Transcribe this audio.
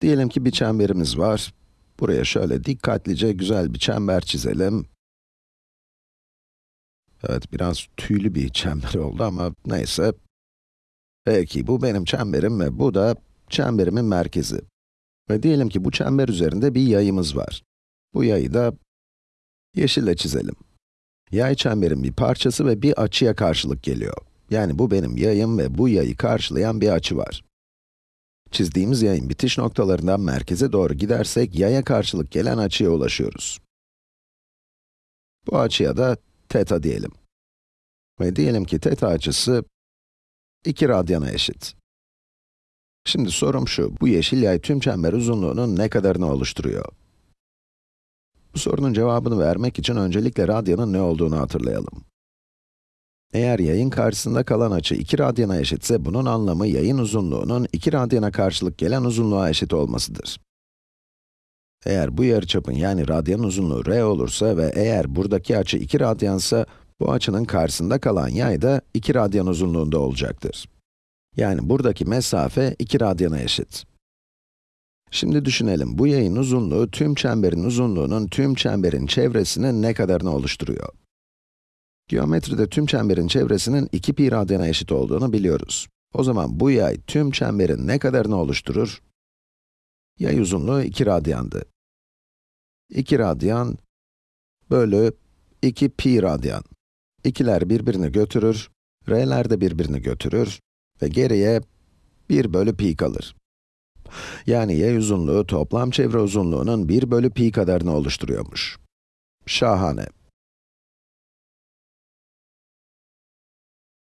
Diyelim ki bir çemberimiz var. Buraya şöyle dikkatlice güzel bir çember çizelim. Evet, biraz tüylü bir çember oldu ama neyse. Peki, bu benim çemberim ve bu da çemberimin merkezi. Ve diyelim ki bu çember üzerinde bir yayımız var. Bu yayı da yeşille çizelim. Yay çemberin bir parçası ve bir açıya karşılık geliyor. Yani bu benim yayım ve bu yayı karşılayan bir açı var. Çizdiğimiz yayın bitiş noktalarından merkeze doğru gidersek, yaya karşılık gelen açıya ulaşıyoruz. Bu açıya da teta diyelim. Ve diyelim ki teta açısı 2 radyana eşit. Şimdi sorum şu, bu yeşil yay tüm çember uzunluğunun ne kadarını oluşturuyor? Bu sorunun cevabını vermek için öncelikle radyanın ne olduğunu hatırlayalım. Eğer yayın karşısında kalan açı 2 radyana eşitse, bunun anlamı yayın uzunluğunun 2 radyana karşılık gelen uzunluğa eşit olmasıdır. Eğer bu yarıçapın yani radyan uzunluğu r olursa ve eğer buradaki açı 2 radyansa, bu açının karşısında kalan yay da 2 radyan uzunluğunda olacaktır. Yani buradaki mesafe 2 radyana eşit. Şimdi düşünelim, bu yayın uzunluğu tüm çemberin uzunluğunun tüm çemberin çevresinin ne kadarını oluşturuyor? Geometride tüm çemberin çevresinin 2 pi radyana eşit olduğunu biliyoruz. O zaman bu yay tüm çemberin ne kadarını oluşturur? Yay uzunluğu 2 radyandı. 2 radyan bölü 2 pi radyan. İkiler birbirini götürür, r'ler de birbirini götürür ve geriye 1 bölü pi kalır. Yani yay uzunluğu toplam çevre uzunluğunun 1 bölü pi kadarını oluşturuyormuş. Şahane.